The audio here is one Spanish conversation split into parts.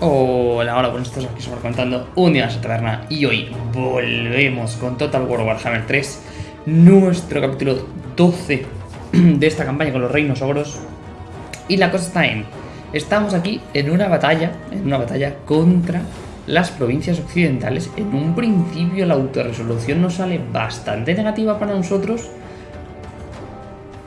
Hola, hola, buenos días, aquí sobre contando un día más taberna y hoy volvemos con Total War Warhammer 3 nuestro capítulo 12 de esta campaña con los reinos ogros. Y la cosa está en, estamos aquí en una batalla, en una batalla contra las provincias occidentales, en un principio la autorresolución nos sale bastante negativa para nosotros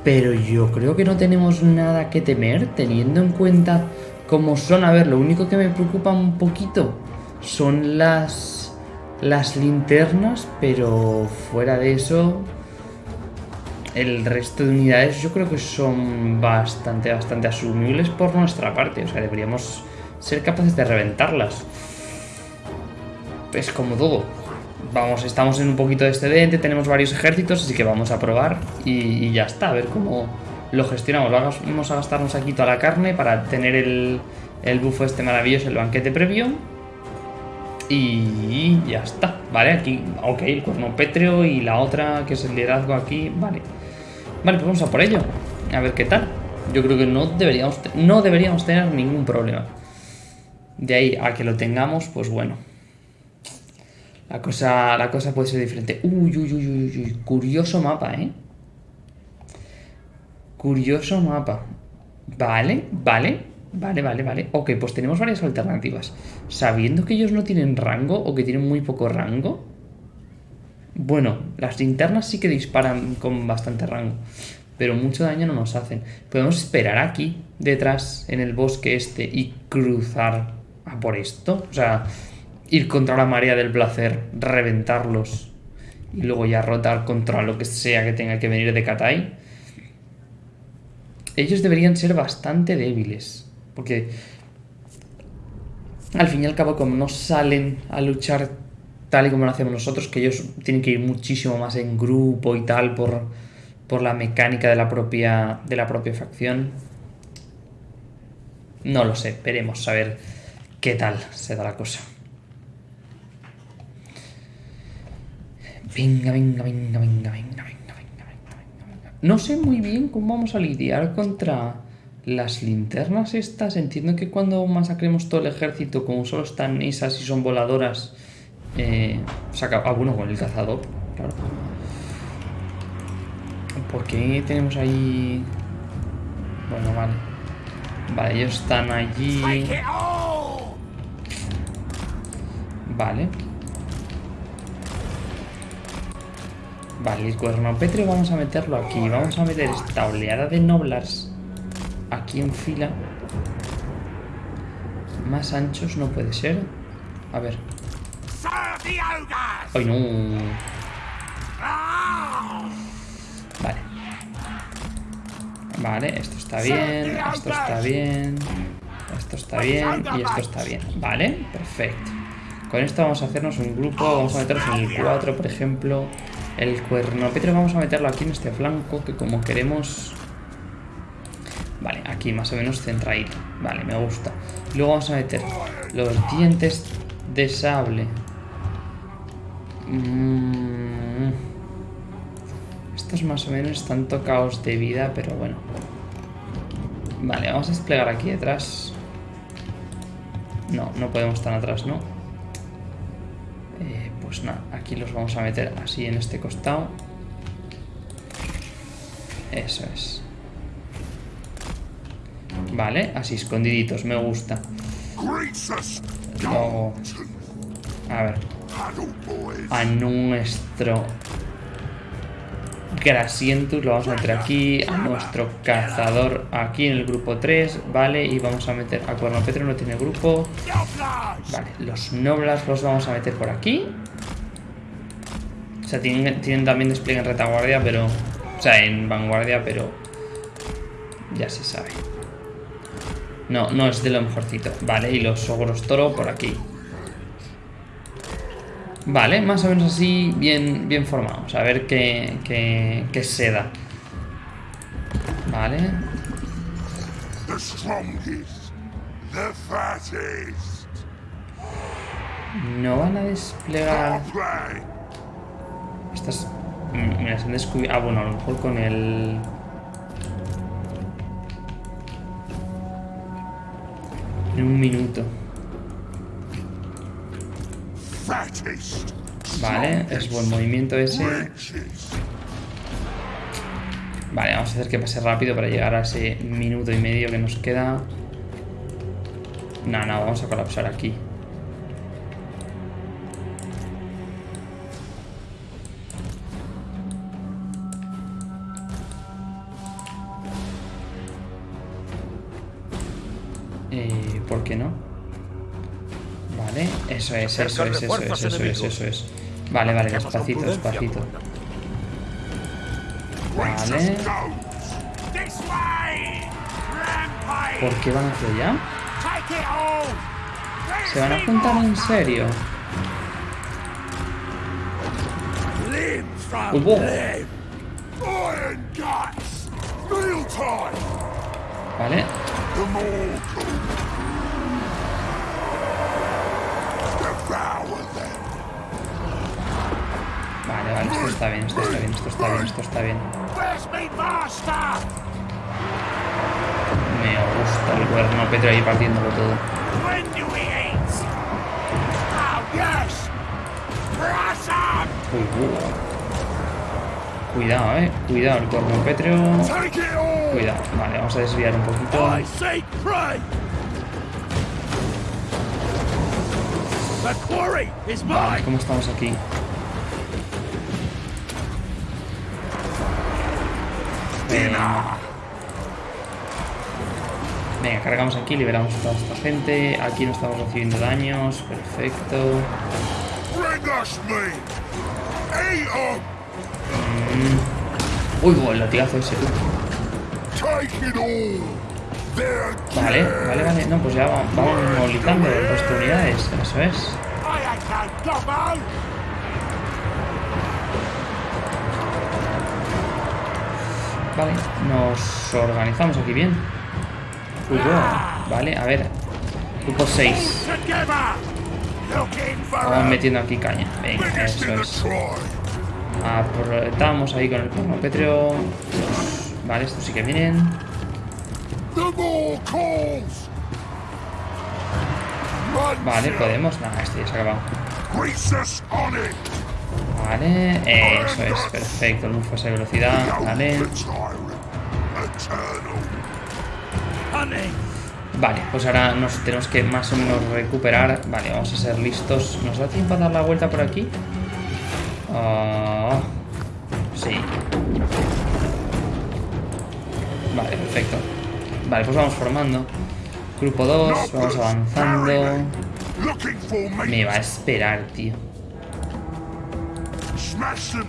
pero yo creo que no tenemos nada que temer teniendo en cuenta como son, a ver, lo único que me preocupa un poquito son las, las linternas, pero fuera de eso, el resto de unidades yo creo que son bastante, bastante asumibles por nuestra parte. O sea, deberíamos ser capaces de reventarlas. Es como todo. Vamos, estamos en un poquito de excedente, tenemos varios ejércitos, así que vamos a probar y, y ya está, a ver cómo, lo gestionamos. Vamos a gastarnos aquí toda la carne para tener el, el bufo este maravilloso, el banquete previo. Y ya está, ¿vale? Aquí, ok, el cuerno pétreo y la otra, que es el liderazgo aquí, vale. Vale, pues vamos a por ello. A ver qué tal. Yo creo que no deberíamos, no deberíamos tener ningún problema. De ahí a que lo tengamos, pues bueno. La cosa, la cosa puede ser diferente. Uy, uy, uy, uy, uy. Curioso mapa, ¿eh? Curioso mapa. Vale, vale, vale, vale, vale. Ok, pues tenemos varias alternativas. Sabiendo que ellos no tienen rango o que tienen muy poco rango. Bueno, las linternas sí que disparan con bastante rango. Pero mucho daño no nos hacen. Podemos esperar aquí, detrás, en el bosque este, y cruzar a por esto. O sea, ir contra la marea del placer, reventarlos. Y luego ya rotar contra lo que sea que tenga que venir de Katai ellos deberían ser bastante débiles. Porque al fin y al cabo, como no salen a luchar tal y como lo hacemos nosotros, que ellos tienen que ir muchísimo más en grupo y tal por, por la mecánica de la, propia, de la propia facción. No lo sé, veremos a ver qué tal se da la cosa. Venga, venga, venga, venga, venga, venga. No sé muy bien cómo vamos a lidiar contra las linternas estas. Entiendo que cuando masacremos todo el ejército, como solo están esas y son voladoras, eh, saca... Ah, bueno, con el cazador, claro. ¿Por qué tenemos ahí...? Bueno, vale. Vale, ellos están allí... Vale. Vale, el cuerno pétreo vamos a meterlo aquí. Vamos a meter esta oleada de noblars aquí en fila. Más anchos no puede ser. A ver. ¡Ay, no! Vale. Vale, esto está bien, esto está bien, esto está bien y esto está bien. Vale, perfecto. Con esto vamos a hacernos un grupo, vamos a meternos en el 4, por ejemplo. El cuerno Petro vamos a meterlo aquí en este flanco, que como queremos... Vale, aquí más o menos centradito. Vale, me gusta. Luego vamos a meter los dientes de sable. Mm. Estos más o menos están tocados de vida, pero bueno. Vale, vamos a desplegar aquí detrás. No, no podemos estar atrás, ¿no? Pues nada, aquí los vamos a meter así en este costado. Eso es. Vale, así escondiditos, me gusta. Luego... A ver. A nuestro Grasientus lo vamos a meter aquí, a nuestro cazador aquí en el grupo 3, ¿vale? Y vamos a meter a Cuerno Petro, no tiene grupo. Vale, los Noblas los vamos a meter por aquí. O sea, tienen, también despliegue en retaguardia, pero... O sea, en vanguardia, pero... Ya se sabe. No, no es de lo mejorcito. Vale, y los ogros toro por aquí. Vale, más o menos así, bien, bien formados. A ver qué, qué, qué se da. Vale. No van a desplegar... Estas... Mm, me las han descubierto... Ah, bueno, a lo mejor con el... En un minuto. Vale, es buen movimiento ese. Vale, vamos a hacer que pase rápido para llegar a ese minuto y medio que nos queda. No, no, vamos a colapsar aquí. Eh, ¿Por qué no? Vale, eso es, eso es, eso es, eso es, eso es. Vale, vale, despacito, despacito. Vale. ¿Por qué van hacia allá? ¿Se van a juntar en serio? ¡Uy, Vale. Esto está bien, esto está bien, esto está bien, esto está bien. Me gusta el cuerno Petro ahí partiéndolo todo. Uy, uy. Cuidado, eh. Cuidado, el cuerno pétreo. Cuidado. Vale, vamos a desviar un poquito. Vale, ¿cómo estamos aquí? Venga. Venga, cargamos aquí, liberamos a toda esta gente. Aquí no estamos recibiendo daños. Perfecto. Mm. Uy, el latigazo ese. Vale, vale, vale. No, pues ya vamos, vamos movilizando el resto de unidades. Eso es. Vale, nos organizamos aquí bien. Vale, a ver. Grupo 6. Vamos metiendo aquí caña. Venga, eso es. Aprovechamos ahí con el cronopetreo. Vale, estos sí que vienen. Vale, podemos. Nada, este ya se ha acabado. Vale, eso es, perfecto. Luz de velocidad, vale. Vale, pues ahora nos tenemos que más o menos recuperar. Vale, vamos a ser listos. ¿Nos da tiempo a dar la vuelta por aquí? Ah, sí. Vale, perfecto. Vale, pues vamos formando. Grupo 2, vamos avanzando. Me va a esperar, tío.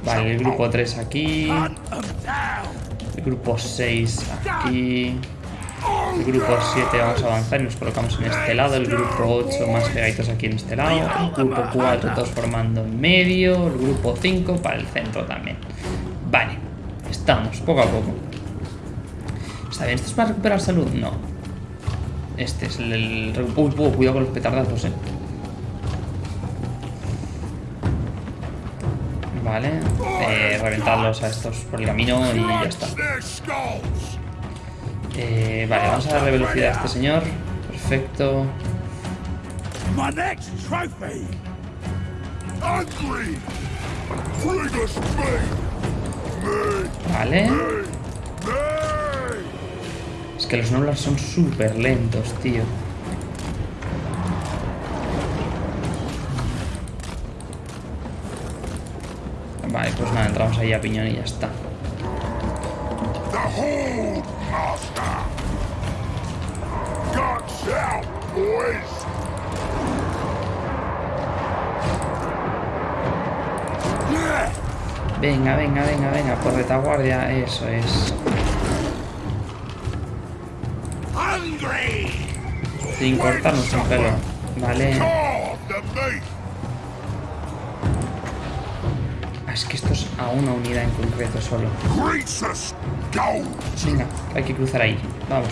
Vale, el grupo 3 aquí. El grupo 6 aquí. El grupo 7 vamos a avanzar y nos colocamos en este lado. El grupo 8 más pegaditos aquí en este lado. El grupo 4 todos formando en medio. El grupo 5 para el centro también. Vale, estamos poco a poco. ¿Está bien? ¿Esto es para recuperar salud? No. Este es el... el... Uy, cuidado con los petardazos, eh. Vale. Eh, reventarlos a estos por el camino y ya está. Eh, vale, vamos a darle velocidad a este señor. Perfecto. Vale. Es que los noblas son súper lentos, tío. Vale, pues nada, entramos ahí a piñón y ya está. Venga, venga, venga, venga, por retaguardia, eso es. Sin cortarnos el pelo, vale. A una unidad en concreto solo. Venga, hay que cruzar ahí. Vamos.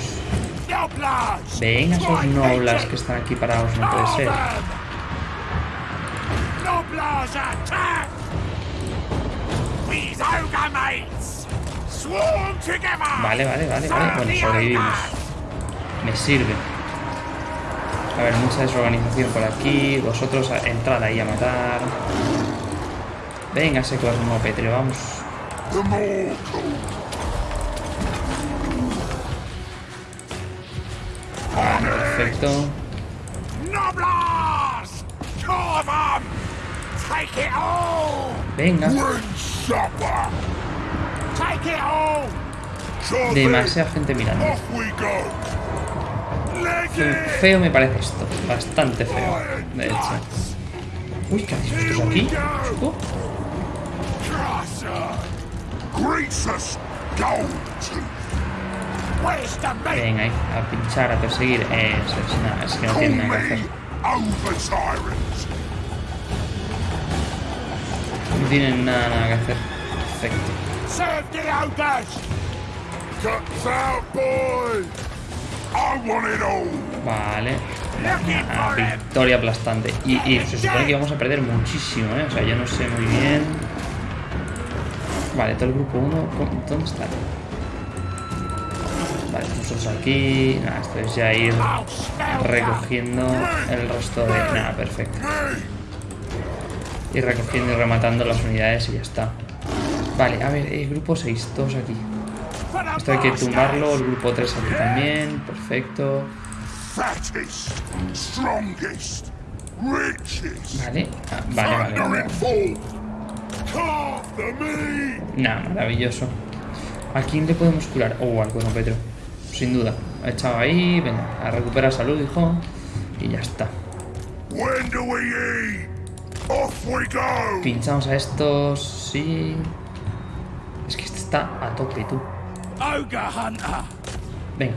Venga, esos noblas que están aquí parados, no puede ser. Vale, vale, vale, vale. Bueno, sobrevivimos. Me sirve. A ver, mucha desorganización por aquí. Vosotros entrad ahí a matar. Venga, ese cosmo Petrio, vamos. Vale, perfecto. Venga. Demasiada gente mirando. Feo me parece esto. Bastante feo, de hecho. Uy, ¿qué hacéis vosotros aquí? ¿Chico? Venga, ahí, a pinchar, a perseguir. Eso es, nada, es que no tiene nada que hacer. No tienen nada, nada que hacer. Perfecto. Vale. Victoria aplastante. Y, y, se supone que vamos a perder muchísimo, ¿eh? O sea, yo no sé muy bien. Vale, todo el grupo 1. ¿Dónde está? Vale, nosotros aquí. Nada, esto es ya ir recogiendo el resto de. Nada, perfecto. Ir recogiendo y rematando las unidades y ya está. Vale, a ver, el grupo 6, todos aquí. Esto hay que tumbarlo, el grupo 3 aquí también, perfecto. Vale, ah, vale, vale, vale. Nah, maravilloso. ¿A quién le podemos curar? Oh, al no Petro. Sin duda. Ha echado ahí, venga, a recuperar salud, hijo. Y ya está. Pinchamos a estos, sí. Es que este está a tope, tú. Venga.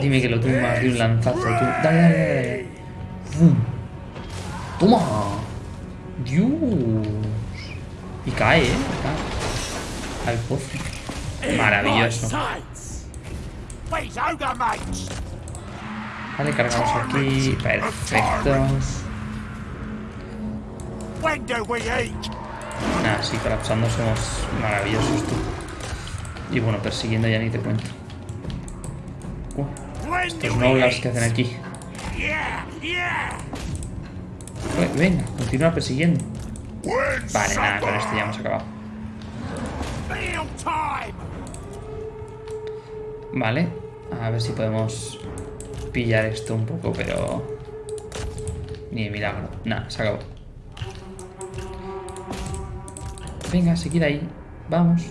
Dime que lo tumbas de un lanzazo, tú. Dale, dale, dale. ¡Toma! ¡Dios! Y cae, ¿eh? Cae. Al pozo. Maravilloso. Vale, cargamos aquí. Perfecto. Nada, sí, colapsando somos maravillosos, tú. Y bueno, persiguiendo ya ni te cuento. Estos noblars que hacen aquí. Venga, continúa persiguiendo. Vale, nada, con esto ya hemos acabado. Vale, a ver si podemos pillar esto un poco, pero... Ni de milagro. Nada, se acabó. Venga, seguid ahí. Vamos.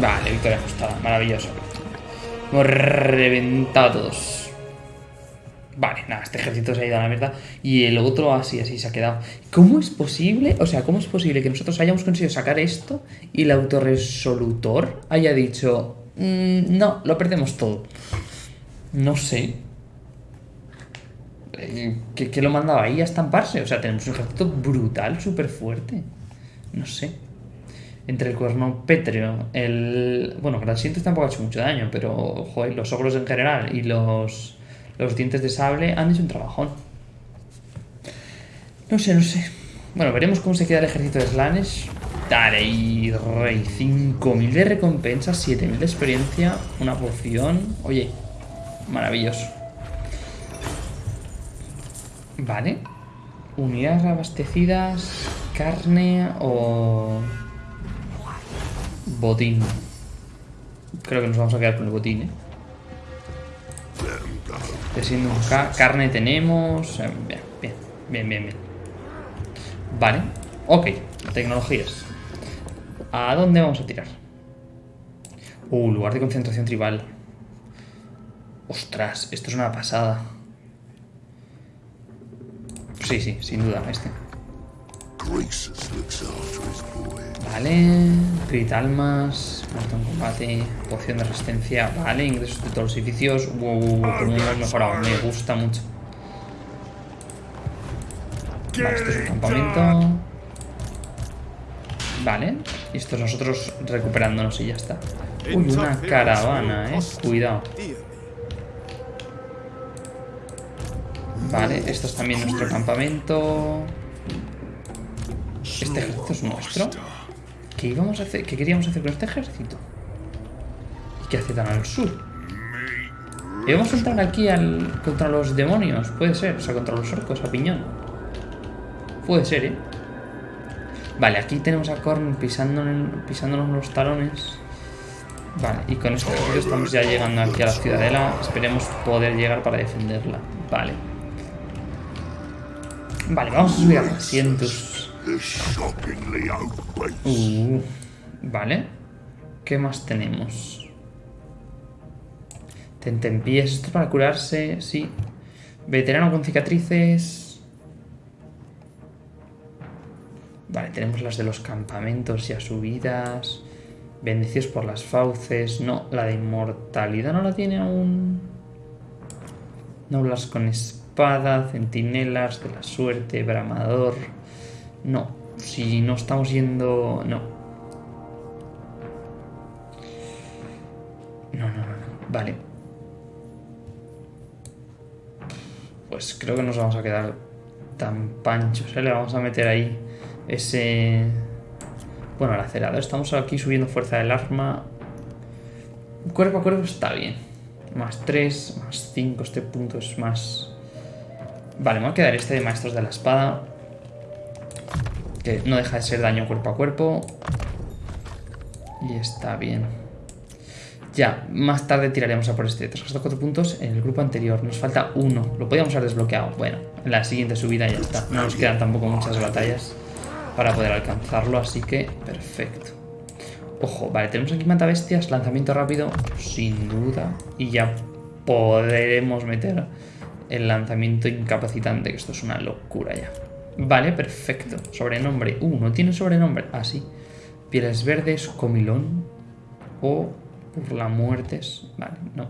Vale, victoria ajustada. Maravilloso. Hemos reventado todos. Vale, nada, este ejército se ha ido a la mierda. Y el otro así, así se ha quedado. ¿Cómo es posible? O sea, ¿cómo es posible que nosotros hayamos conseguido sacar esto y el autorresolutor haya dicho... Mm, no, lo perdemos todo. No sé. Eh, ¿Qué, lo mandaba ahí a estamparse? O sea, tenemos un ejército brutal, súper fuerte. No sé. Entre el cuerno pétreo, el... Bueno, Grasientes tampoco ha hecho mucho daño, pero, joder, los ogros en general y los, los dientes de sable han hecho un trabajón. No sé, no sé. Bueno, veremos cómo se queda el ejército de Slanes. Dale, y rey. 5.000 de recompensa, 7.000 de experiencia, una poción. Oye, maravilloso. Vale. Unidades abastecidas, carne o botín. Creo que nos vamos a quedar con el botín, ¿eh? Siendo un carne tenemos... Bien, bien, bien, bien, bien. Vale. Ok, tecnologías. ¿A dónde vamos a tirar? Uh, lugar de concentración tribal. Ostras, esto es una pasada. Sí, sí, sin duda, este. Vale, crit almas, muerto en combate, poción de resistencia, vale, ingresos de todos los edificios. Wow, como hemos mejorado, me gusta mucho. Vale, este es un campamento. Vale, y esto es nosotros recuperándonos y ya está. Uy, una caravana, eh, cuidado. Vale, esto es también nuestro campamento. ¿Este ejército es nuestro? ¿Qué íbamos a hacer? ¿Qué queríamos hacer con este ejército? ¿Qué hace tan al sur? ¿Y vamos a entrar aquí al, contra los demonios? Puede ser, o sea, contra los orcos, a piñón. Puede ser, ¿eh? Vale, aquí tenemos a Korn pisándonos los talones. Vale, y con esto estamos ya llegando aquí a la ciudadela. Esperemos poder llegar para defenderla. Vale. Vale, vamos a subir a asientos. Uh, vale. ¿Qué más tenemos? Tentempiés. Esto para curarse, sí. Veterano con cicatrices. Vale, tenemos las de los campamentos ya subidas. Bendecidos por las fauces. No, la de inmortalidad no la tiene aún. Noblas con espada, centinelas de la suerte, bramador. No, si no estamos yendo... No. No, no, no. Vale. Pues creo que nos vamos a quedar tan panchos. ¿eh? Le vamos a meter ahí ese bueno, el acelerador. Estamos aquí subiendo fuerza del arma. Cuerpo a cuerpo está bien. Más 3, más 5. Este punto es más... Vale, me voy a quedar este de maestros de la espada. Que no deja de ser daño cuerpo a cuerpo. Y está bien. Ya, más tarde tiraremos a por este. Tras 4 puntos en el grupo anterior. Nos falta uno. Lo podíamos haber desbloqueado. Bueno, en la siguiente subida ya está. No nos quedan tampoco muchas batallas para poder alcanzarlo, así que perfecto. Ojo, vale, tenemos aquí mata bestias, lanzamiento rápido, sin duda, y ya podremos meter el lanzamiento incapacitante, que esto es una locura ya. Vale, perfecto. Sobrenombre. Uh, no tiene sobrenombre. Ah, sí. Pieles verdes, comilón. O por la muertes. Vale, no.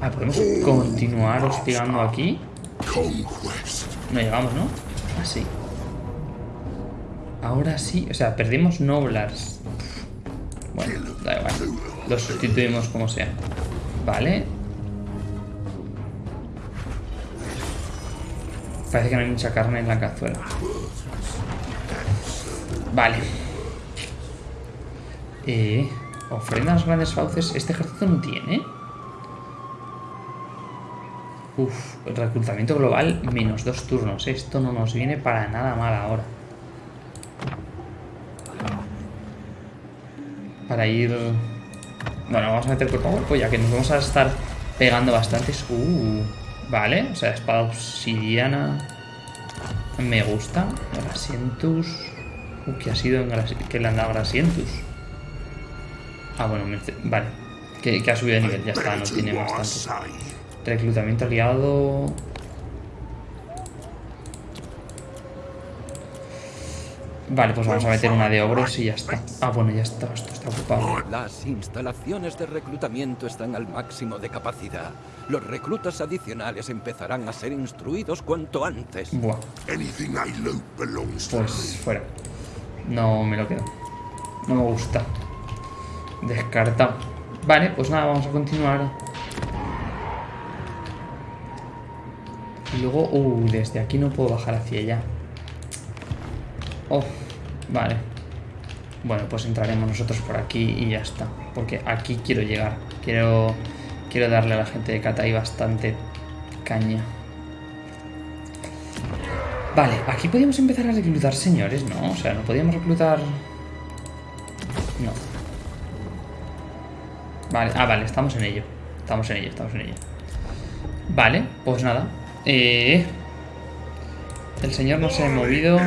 Ah, podemos continuar hostigando aquí. No llegamos, ¿no? Así. Ahora sí. O sea, perdimos Noblars. Bueno, da igual. Lo sustituimos como sea. Vale. Parece que no hay mucha carne en la cazuela. Vale. Eh, ofrenda los grandes fauces. Este ejército no tiene. Uf, reclutamiento global menos dos turnos. Esto no nos viene para nada mal ahora. Para ir... Bueno, vamos a meter cuerpo a cuerpo ya que nos vamos a estar pegando bastantes. Uh, vale, o sea, espada obsidiana. Me gusta. Grasientus. Uh, ¿qué ha sido en ¿Qué le han dado Grasientus? Ah, bueno, vale. Que, que ha subido de nivel, ya está, no tiene bastante. Reclutamiento aliado. Vale, pues vamos a meter una de ogros y ya está. Ah, bueno, ya está. Esto está ocupado. Las instalaciones de reclutamiento están al máximo de capacidad. Los reclutas adicionales empezarán a ser instruidos cuanto antes. Buah. Pues fuera. No me lo quedo. No me gusta. Descartado. Vale, pues nada, vamos a continuar. Y luego, uh, desde aquí no puedo bajar hacia allá. Oh, vale. Bueno, pues entraremos nosotros por aquí y ya está. Porque aquí quiero llegar. Quiero, quiero darle a la gente de Katai bastante caña. Vale, aquí podíamos empezar a reclutar señores, ¿no? O sea, no podíamos reclutar... No. Vale, ah, vale, estamos en ello. Estamos en ello, estamos en ello. Vale, pues nada. Eh, el señor no se ha movido.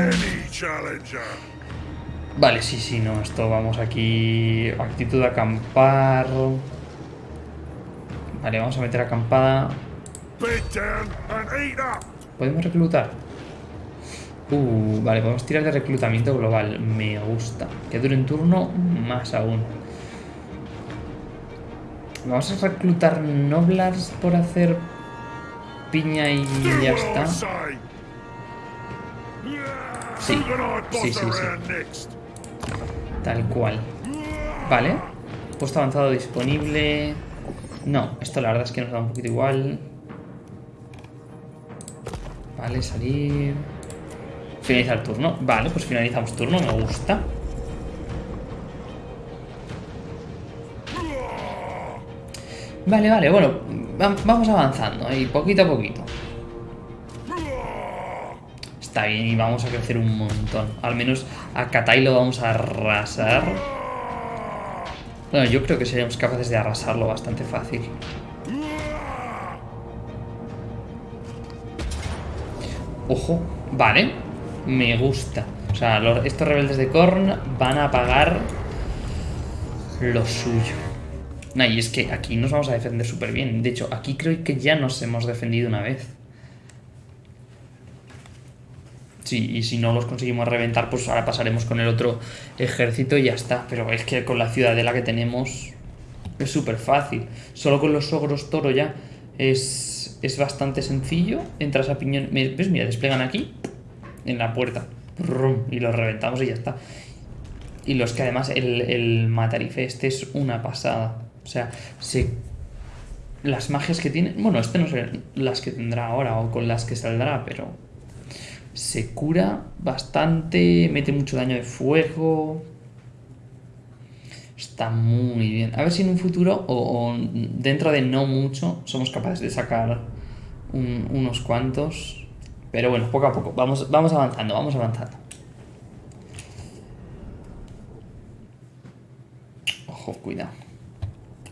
Vale, sí, sí, no. Esto vamos aquí. Actitud de acampar. Vale, vamos a meter acampada. Podemos reclutar. Uh, vale, podemos tirar de reclutamiento global. Me gusta. Que dure un turno, más aún. Vamos a reclutar noblars por hacer piña y ya está. Sí, sí, sí, sí. Tal cual. Vale. Puesto avanzado disponible. No, esto la verdad es que nos da un poquito igual. Vale, salir. Finalizar turno. Vale, pues finalizamos turno, me gusta. Vale, vale, bueno, vamos avanzando y poquito a poquito. Está bien y vamos a crecer un montón. Al menos a Katai lo vamos a arrasar. Bueno, yo creo que seríamos capaces de arrasarlo bastante fácil. Ojo, vale. Me gusta. O sea, estos rebeldes de Korn van a pagar lo suyo. No, y es que aquí nos vamos a defender súper bien. De hecho, aquí creo que ya nos hemos defendido una vez. Sí, y si no los conseguimos reventar, pues ahora pasaremos con el otro ejército y ya está. Pero es que con la ciudadela que tenemos es súper fácil. Solo con los ogros toro ya es, es bastante sencillo. Entras a piñón... ¿Ves? Mira, desplegan aquí, en la puerta. Y los reventamos y ya está. Y los que además el, el matarife este es una pasada. O sea, se las magias que tiene... Bueno, este no sé las que tendrá ahora o con las que saldrá, pero se cura bastante, mete mucho daño de fuego. Está muy bien. A ver si en un futuro o, dentro de no mucho somos capaces de sacar unos cuantos. Pero bueno, poco a poco. Vamos, vamos avanzando, vamos avanzando. Ojo, cuidado.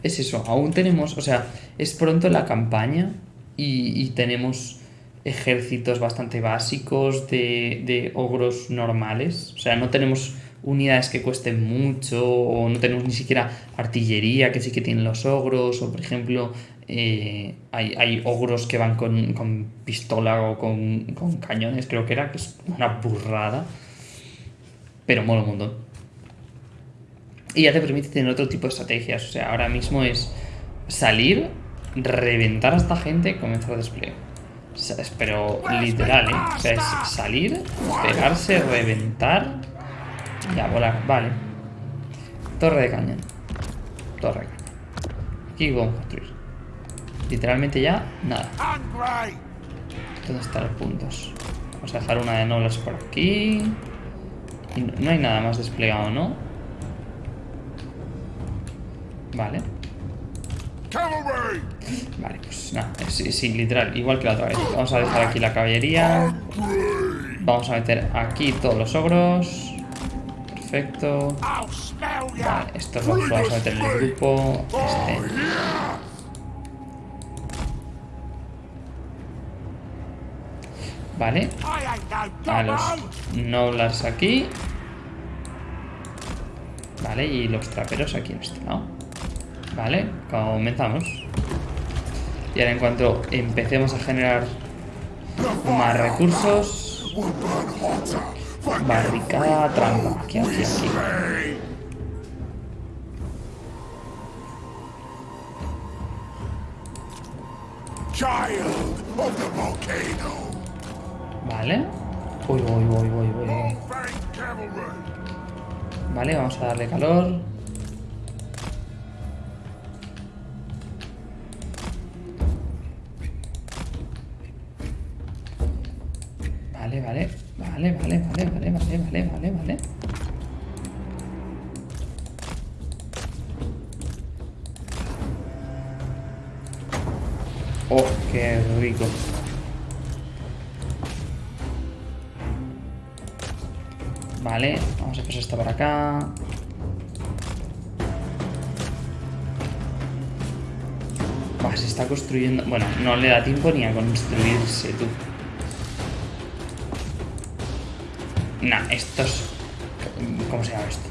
Es eso, aún tenemos, o sea, es pronto la campaña y tenemos ejércitos bastante básicos de, ogros normales. O sea, no tenemos unidades que cuesten mucho o no tenemos ni siquiera artillería que sí que tienen los ogros. O por ejemplo eh, hay, ogros que van con, pistola o con, cañones creo que era que es una burrada. Pero mola un montón. Y ya te permite tener otro tipo de estrategias. O sea ahora mismo es salir reventar a esta gente comenzar a despliegue pero literal, ¿eh? O sea, es salir, pegarse, reventar y a volar. Vale. Torre de cañón. Torre de cañón. Aquí vamos a construir. Literalmente ya, nada. ¿Dónde están los puntos? Vamos a dejar una de nobles por aquí. Y no hay nada más desplegado, ¿no? Vale. Vale, pues nada, sí, literal, igual que la otra vez. Vamos a dejar aquí la caballería. Vamos a meter aquí todos los ogros. Perfecto. Vale, estos los vamos a meter en el grupo. Este. Vale. A los nobles aquí. Vale, y los traperos aquí en este lado. Vale, comenzamos. Y ahora en cuanto empecemos a generar más recursos... Barricada, trampa. Aquí, aquí, aquí. Vale. Uy, uy, uy, uy, uy. Vale, vamos a darle calor. vale, vale. Vale, vale, vale, vale, vale, vale, vale, vale. Oh, qué rico. Vale, vamos a pasar esta para acá. Va, se está construyendo... Bueno, no le da tiempo ni a construirse, tú. Nah, estos... ¿Cómo se llama esto?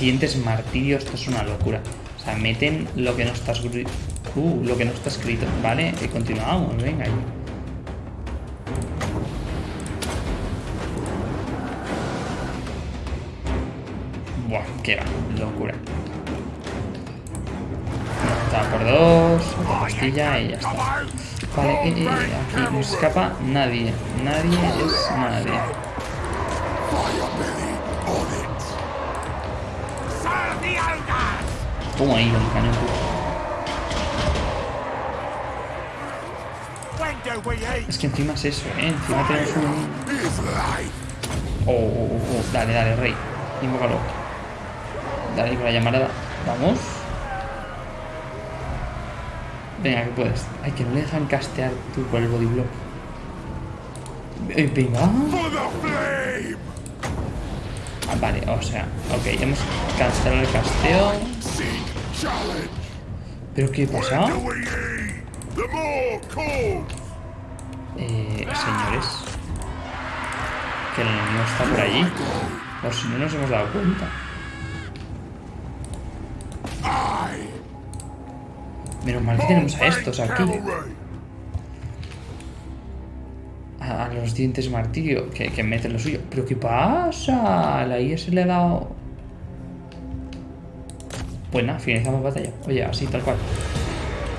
Dientes martirio, esto es una locura. O sea, meten lo que no está escrito. Uh, lo que no está escrito. Vale, y continuamos, venga. Buah, qué locura. Está por dos, otra pastilla y ya está. Vale, eh, eh, aquí no escapa nadie. Nadie es nadie. Toma ahí el. Es que encima es eso, ¿eh? Encima tenemos un... Oh, oh, oh, oh. Dale, dale, rey. Invócalo. Dale con la llamarada. Vamos. Venga, que puedes. Ay, que no le dejan castear tú por el body block. Eh, Venga. Ah, vale, o sea, ok, hemos cancelado el casteo. ¿Pero qué pasa? Eh, señores. Que el enemigo está por allí. O si no nos hemos dado cuenta. Menos mal que tenemos a estos aquí. A, los dientes martirio, que, que meten lo suyo. ¿Pero qué pasa? La IA se le ha dado... Pues nada, finalizamos batalla. Oye, así, tal cual.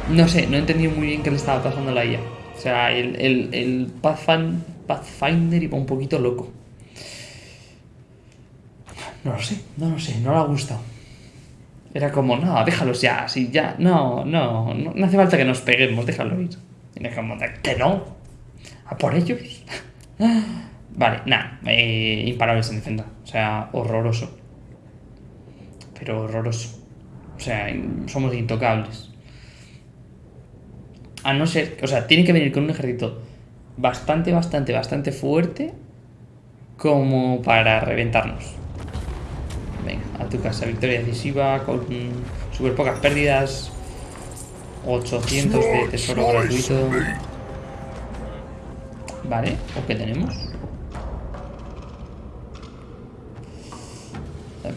No sé, no he entendido muy bien qué le estaba pasando a la IA. O sea, el, el, el Pathfind- Pathfinder iba un poquito loco. No lo sé, no lo sé, no le ha gustado. Era como, no, déjalos ya, así ya, no, no, no, no hace falta que nos peguemos, déjalo ir. Y era como, que no, a por ellos. vale, nada, eh, imparables en defensa, o sea, horroroso. Pero horroroso. O sea, somos intocables. A no ser, o sea, tiene que venir con un ejército bastante, bastante, bastante fuerte como para reventarnos. Venga, a tu casa, victoria decisiva con súper pocas pérdidas. 800 de tesoro gratuito. Vale, ¿o qué tenemos?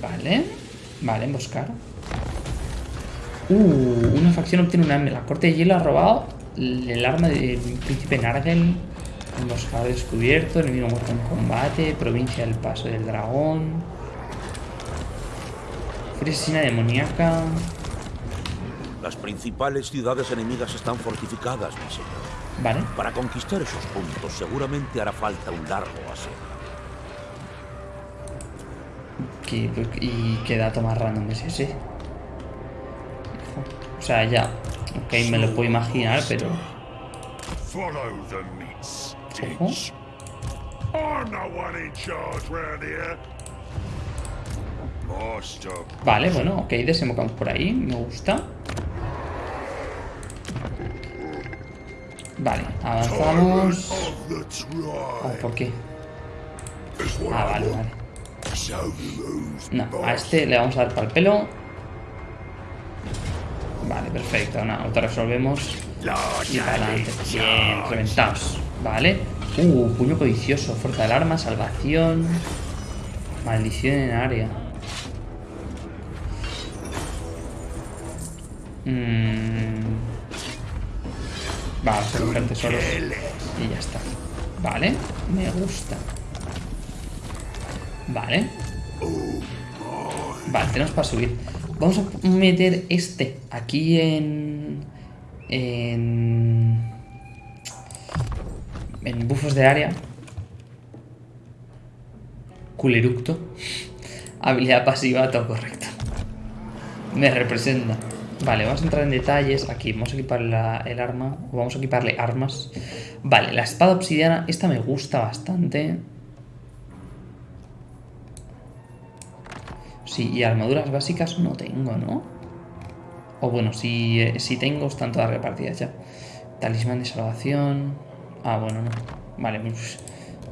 Vale, vale, emboscar. Uh, una facción obtiene una... La corte de hielo ha robado el arma del príncipe Nargel. Emboscado descubierto, enemigo muerto en combate, provincia del paso del dragón. Furia asesina demoníaca. Las principales ciudades enemigas están fortificadas, mi señor. Vale, Para conquistar esos puntos seguramente hará falta un largo asedio. ¿Qué- ¿y qué dato más random es ese? O sea, ya. Ok, me lo puedo imaginar, pero. Ojo. Vale, bueno, ok, desembocamos por ahí, me gusta. Vale, avanzamos. Oh, ¿Por qué? Ah, vale, vale. No, a este le vamos a dar para el pelo. Vale, perfecto, nada, autorresolvemos. Y para adelante. Bien, reventados. Vale. Uh, puño codicioso, fuerza del arma, salvación. Maldición en área. Mm. Vamos a coger tesoros. Y ya está. Vale, me gusta. Vale. Vale, tenemos para subir. Vamos a meter este aquí en... En... En bufos de área. Culeructo. Habilidad pasiva, todo correcto. Me representa. Vale, vamos a entrar en detalles. Aquí vamos a equipar la- el arma. Vamos a equiparle armas. Vale, la espada obsidiana. Esta me gusta bastante. Sí, y armaduras básicas no tengo, ¿no? O bueno, si, eh, si tengo, están todas repartidas ya. Talismán de salvación. Ah, bueno, no. Vale, pues,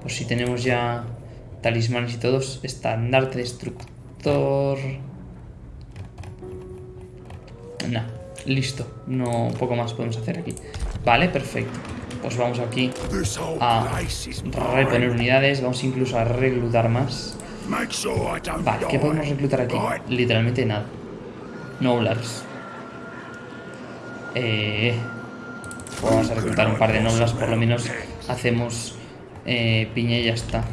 pues si tenemos ya talismanes y todos. Estandarte destructor. Nah, listo. No, poco más podemos hacer aquí. Vale, perfecto. Pues vamos aquí a reponer unidades. Vamos incluso a reclutar más. Vale, ¿qué podemos reclutar aquí? Literalmente nada. Noblars. Eh, vamos a reclutar un par de Noblars, por lo menos hacemos eh, piña y ya está.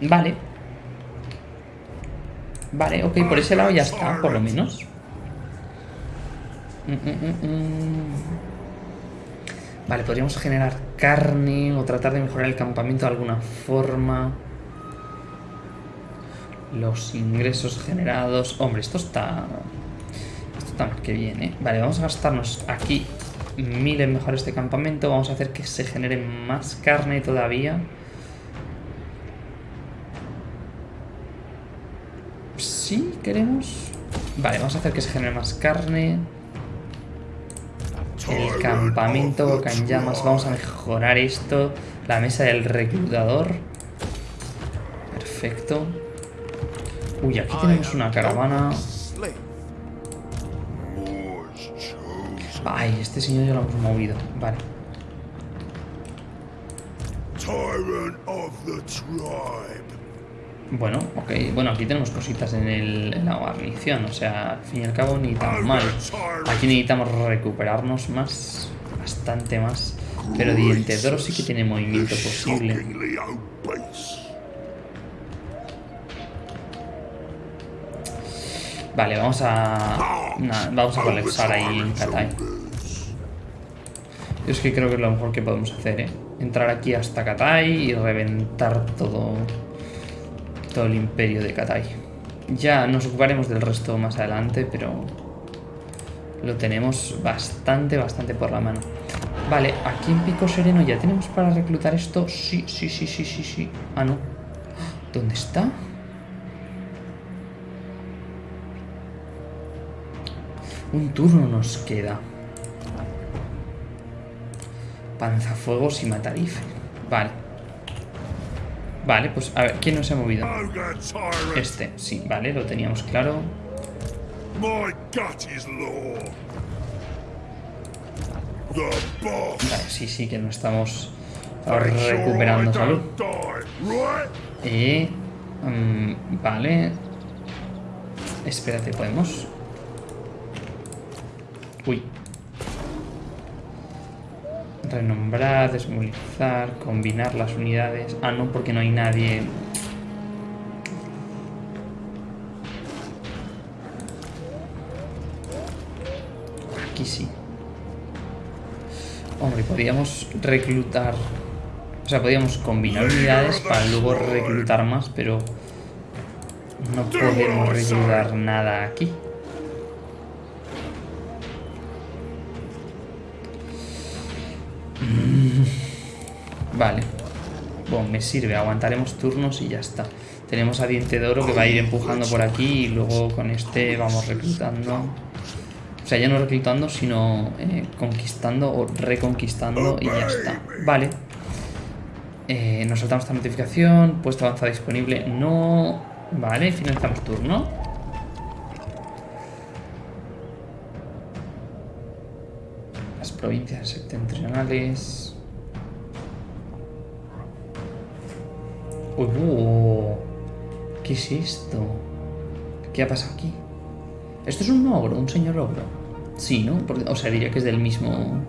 Vale. Vale, ok, por ese lado ya está, por lo menos. Mm, mm, mm. Vale, podríamos generar carne o tratar de mejorar el campamento de alguna forma. Los ingresos generados. Hombre, esto está. Esto está más que bien, ¿eh? Vale, vamos a gastarnos aquí mil en mejorar este campamento. Vamos a hacer que se genere más carne todavía. Sí, ¿Sí? ¿Queremos? Vale, vamos a hacer que se genere más carne. El campamento boca en llamas. Vamos a mejorar esto. La mesa del reclutador. Perfecto. Uy, aquí tenemos una caravana. Ay, este señor ya lo hemos movido. Vale. Tyrant of the tribe. Bueno, ok. Bueno, aquí tenemos cositas en, el, en la guarnición. O sea, al fin y al cabo ni tan mal. Aquí necesitamos recuperarnos más. Bastante más. Pero Diente de Oro sí que tiene movimiento posible. Vale, vamos a... vamos a colapsar ahí en Katai. Yo es que creo que es lo mejor que podemos hacer, ¿eh? Entrar aquí hasta Katai y reventar todo... Todo el imperio de Katai. Ya nos ocuparemos del resto más adelante, pero... Lo tenemos bastante, bastante por la mano. Vale, aquí en Pico Sereno ya tenemos para reclutar esto. Sí, sí, sí, sí, sí, sí. Ah, no. ¿Dónde está? Un turno nos queda. Panzafuegos y Matarife. Vale. Vale, pues a ver, ¿quién no se ha movido? Este, sí, vale, lo teníamos claro. Vale, sí, sí, que no estamos recuperando salud. Y... mm, vale. Espérate, ¿podemos? Uy. Renombrar, desmovilizar, combinar las unidades. Ah, no, porque no hay nadie. Aquí sí. Hombre, podríamos reclutar... O sea, podríamos combinar unidades para luego reclutar más, pero... No podemos reclutar nada aquí. Vale. Bueno, me sirve. Aguantaremos turnos y ya está. Tenemos a Diente de Oro que va a ir empujando por aquí y luego con este vamos reclutando. O sea, ya no reclutando, sino eh, conquistando o reconquistando y ya está. Vale. Eh, nos saltamos esta notificación. Puesto avanzado disponible. No. Vale, finalizamos turno. Las provincias septentrionales. Uy, uh, ¿Qué es esto? ¿Qué ha pasado aquí? ¿Esto es un ogro? ¿Un señor ogro? Sí, ¿no? Porque- o sea, diría que es del mismo...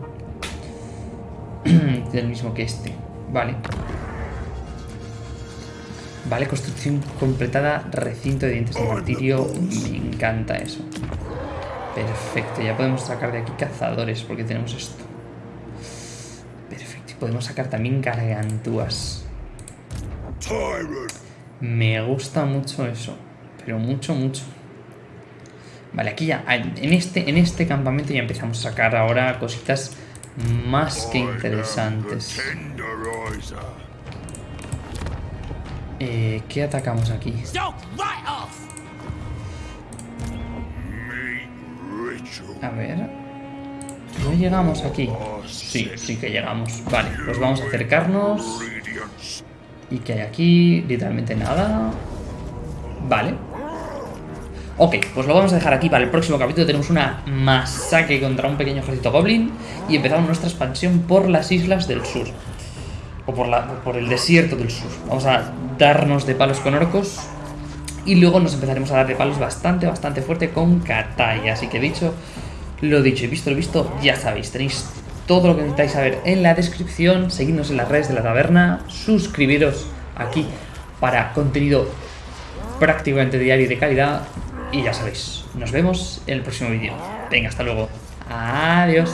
del mismo que este. Vale. Vale, construcción completada, recinto de dientes de martirio. Me encanta eso. Perfecto, ya podemos sacar de aquí cazadores porque tenemos esto. Perfecto, y podemos sacar también gargantúas. Me gusta mucho eso, pero mucho, mucho. Vale, aquí ya, en este, en este campamento ya empezamos a sacar ahora cositas más que interesantes. Eh, ¿Qué atacamos aquí? A ver. ¿No llegamos aquí? Sí, sí que llegamos. Vale, pues vamos a acercarnos. ¿Y qué hay aquí? Literalmente nada. Vale. Ok, pues lo vamos a dejar aquí para el próximo capítulo. Tenemos una masacre contra un pequeño ejército goblin y empezamos nuestra expansión por las islas del sur. O por, la, por el desierto del sur. Vamos a darnos de palos con orcos y luego nos empezaremos a dar de palos bastante, bastante fuerte con Katai. Así que dicho, lo dicho y visto lo visto, ya sabéis, tenéis todo lo que necesitáis saber en la descripción. Seguidnos en las redes de la taberna, suscribiros aquí para contenido prácticamente diario y de calidad. Y ya sabéis, nos vemos en el próximo vídeo. Venga, hasta luego. Adiós.